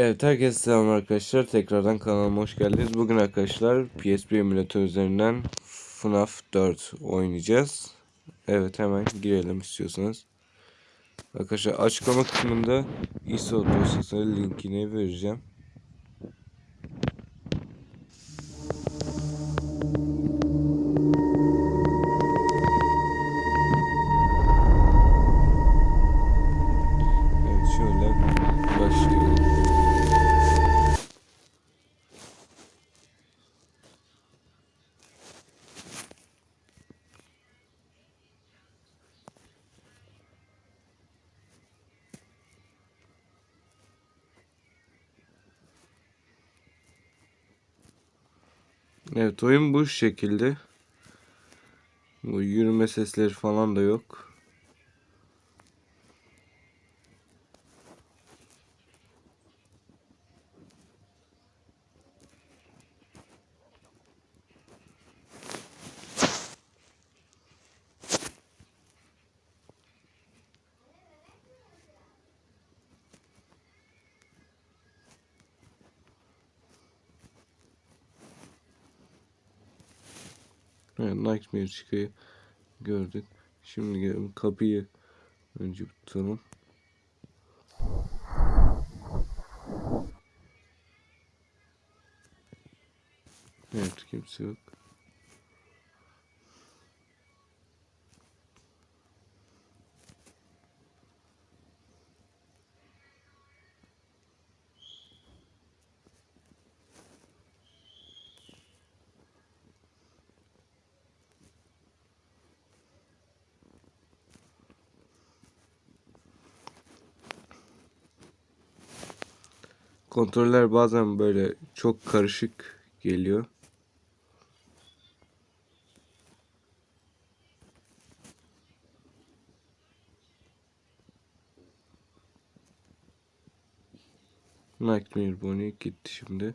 Evet herkese selam arkadaşlar. Tekrardan kanalıma hoş geldiniz. Bugün arkadaşlar PSP emülatör üzerinden FNAF 4 oynayacağız. Evet hemen girelim istiyorsanız. Arkadaşlar açıklama kısmında ISO dosyasının linkini vereceğim. Evet oyun bu şekilde. Bu yürüme sesleri falan da yok. Evet, Nightmare çıkayı gördük. Şimdi gelelim kapıyı önce tutalım. Evet kimse yok. Kontroller bazen böyle çok karışık geliyor. Nightmare Bonnie gitti şimdi.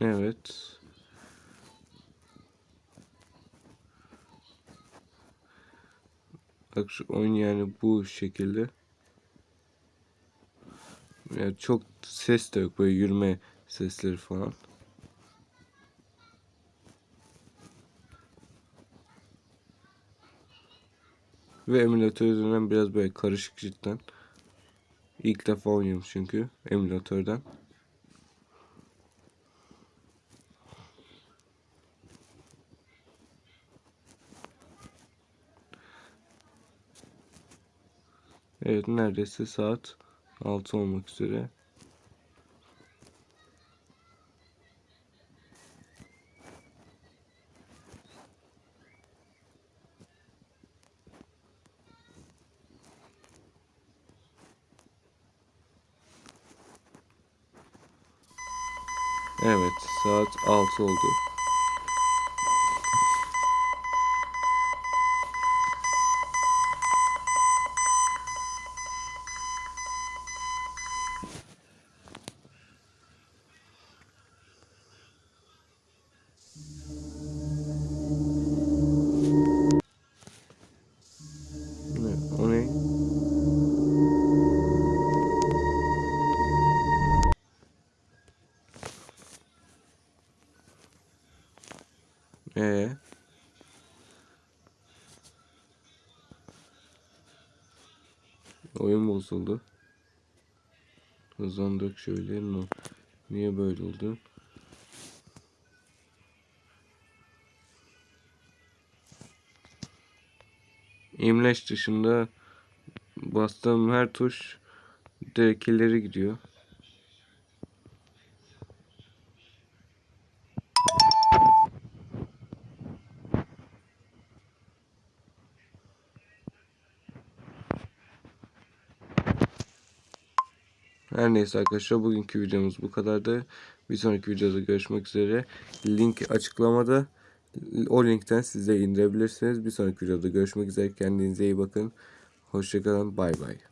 Evet. Bak şu oyun yani bu şekilde. Yani çok ses de yok böyle yürüme sesleri falan. Ve emülatör üzerinden biraz böyle karışık cidden. İlk defa oynuyorum çünkü emülatörden. Evet neredeyse saat 6 olmak üzere. Evet saat 6 oldu. Ee. Oyun bozuldu. Hızlandık şöyle. Niye böyle oldu? imleç dışında bastığım her tuş direkt ileri gidiyor. Her neyse arkadaşlar bugünkü videomuz bu kadardı. Bir sonraki videoda görüşmek üzere. Link açıklamada. O linkten siz de indirebilirsiniz. Bir sonraki videoda görüşmek üzere. Kendinize iyi bakın. Hoşçakalın. Bay bay.